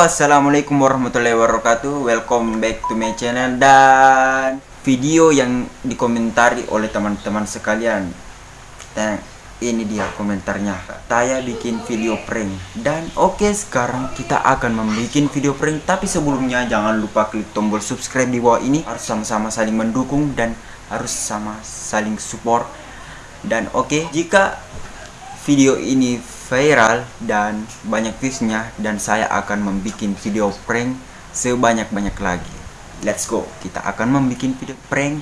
assalamualaikum warahmatullahi wabarakatuh. Welcome back to my channel Dan video yang dikomentari oleh teman-teman sekalian. Dan ini dia komentarnya. Saya bikin video prank. Dan oke okay, sekarang kita akan membuat video prank. Tapi sebelumnya jangan lupa klik tombol subscribe di bawah ini. Harus sama-sama saling mendukung dan harus sama saling support. Dan oke okay, jika video ini viral dan banyak viewsnya dan saya akan membuat video prank sebanyak-banyak lagi. Let's go. Kita akan membuat video prank.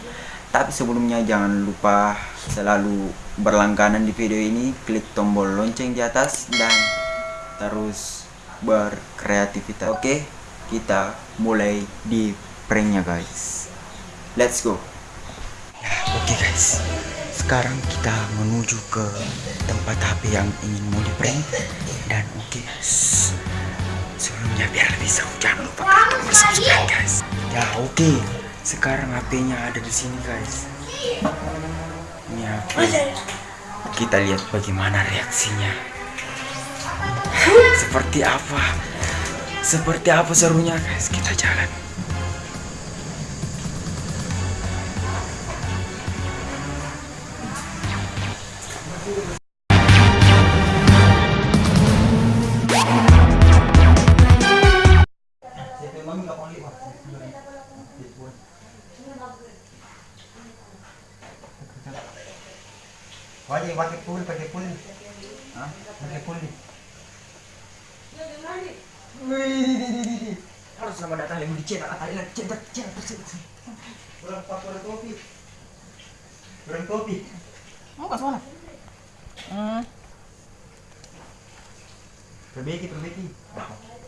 Tapi sebelumnya jangan lupa selalu berlangganan di video ini. Klik tombol lonceng di atas dan terus berkreativitas. Oke kita mulai di pranknya guys. Let's go. Ya oke okay, guys sekarang kita menuju ke tempat HP yang ingin mau di prank dan oke okay, sebelumnya biar lebih seru jangan lupa klik tombol subscribe guys. Ya oke. Okay. sekarang HP-nya ada di sini guys. Ini HP kita lihat bagaimana reaksinya. Seperti apa? Seperti apa serunya guys? Kita jalan Wajib pakai pul, pakai pul. Hah? Pakai pul nih. Wih, harus sama datang dicetak kali lagi cetak cetak cetak Kurang pak kurang kopi. Kurang kopi. Mau ke sana? Hmm. Perbaiki, perbaiki.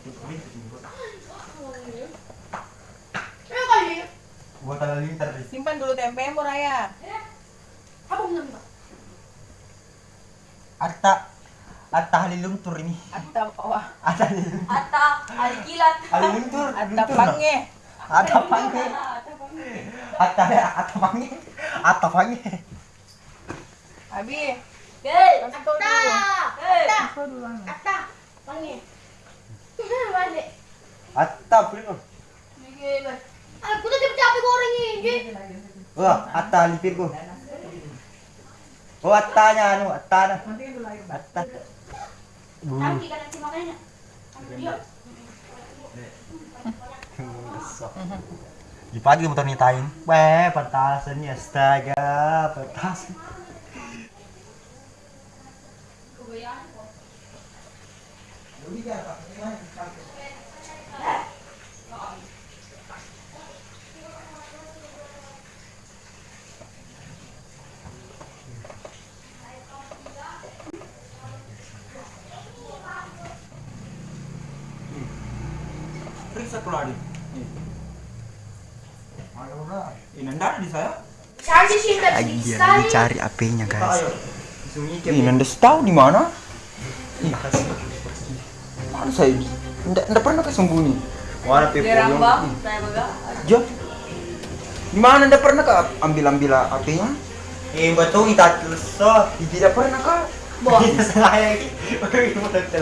Perbaiki. Nih. Simpan dulu tempe mau raya. Apa Pak? Atta, atta haliluntur ini. Atta wah. Atta haliluntur. Ata, alikilat. Haliluntur. Atta pange. Atta pange. Atta, atta pange. Atta pange. Abi. Hei. Anu. Ata, panggil. Balik. Atta beli Gila. Aku tuh capek goreng ini. Wah, atta lipir ko. Oh, attanya anu, atta na. Atta. Tapi kan nanti makanya. Dia. Di pagi motor nyitain. Weh, petasan ya, astaga, petasan. periksa keluar ini. Ndak di saya. Lagi lagi cari HP-nya guys. ini ndak tahu di mana? Mana saya ndak ndak pernah kesembunyi Mana baga. Jo. Di mana ndak pernah ke ambil ambil HP-nya Eh, betul kita so. tidak pernah kak. Boh. Saya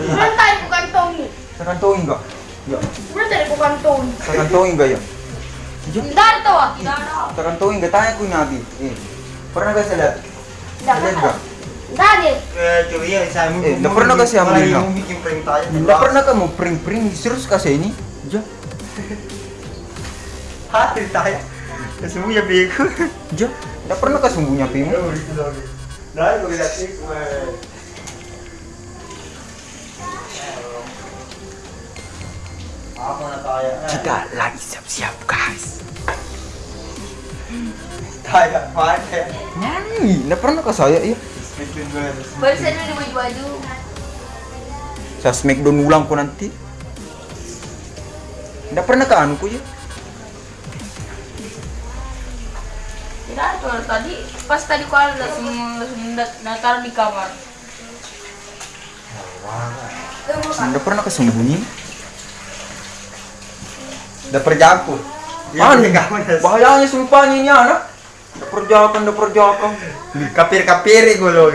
Sebenarnya tadi bukan Tommy. saya kantongin enggak ya Sebenarnya tadi bukan Tommy. saya kantongin enggak ya Tidak tuh, tidak ada. saya kantongin enggak tanya aku nabi eh pernah gak saya lihat Tidak enggak Tidak ada. Eh, cuy, ya, saya. Eh, nggak pernah kasih ambil, no? mau bikin prank tanya. Nggak pernah kamu pring-pring terus kasih ini? Ja, Hati saya. Sesungguhnya bego. ja. Nggak pernah? Oh, itu lagi. Nah, itu kita sih. Kita lagi siap-siap guys. Tanya, mana? Nyanyi, nggak pernah kah saya ya? Bikin gue. Baru saya dulu di baju-baju. Saya smackdown ulang kok nanti. Nggak pernah kah anuku ya? Tidak tuh tadi. Pas tadi kau ada langsung langsung dat- datar di kamar. Nggak pernah kah sembunyi? Udah perjaku. Anu, bahayanya sumpah ini anak. Nggak perjakan, nggak perjakan. Kapir-kapir gue loh.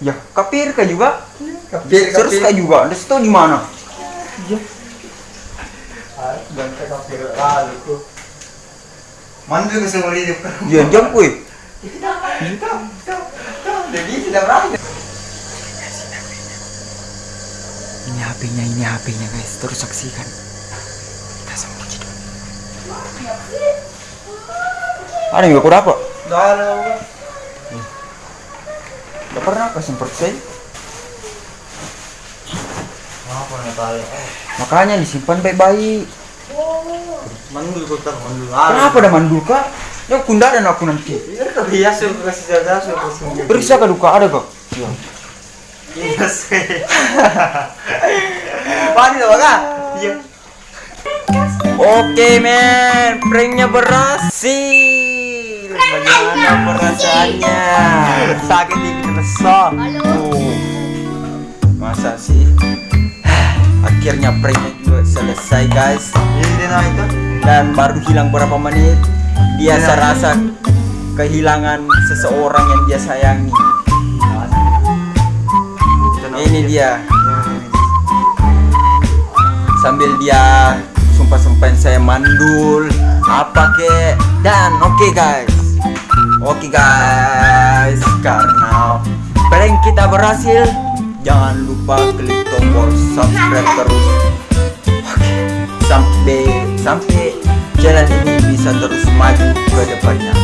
Ya, kapir kah juga? Kapir, Terus kah juga? Ada situ di mana? Ya. Ganteng tapi lalu ku. Mandul ke seumur hidup kan. Diam diam kuy. Jadi sudah berani. Ini HP-nya, ini HP-nya guys. Terus saksikan. Ada yang gak aku dapat? Dah lah. Gak pernah aku semprot saya. Apa nak tahu? Makanya disimpan baik-baik. Mandul ku tak mandul. Kenapa ada mandul kak? Ya kundaran aku nanti. Iya biasa ku kasih jaga sungguh. Periksa ke luka ada kak? Iya. Iya sih. Mandi dah bang. Iya. Oke men, pranknya berhasil. Bagaimana perasaannya? Sakit dikit. Oh, masa sih? Akhirnya pranknya juga selesai guys. Ini itu. Dan baru hilang berapa menit, dia serasa kehilangan seseorang yang dia sayangi. Ini dia. sambil dia sumpah-sumpahin saya mandul. Apa ke? Dan oke guys. Oke guys. Karena prank kita berhasil jangan lupa klik tombol subscribe terus. Oke sampai sampai channel ini bisa terus maju ke depannya.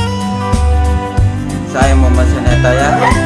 Saya Muhammad Seneta ya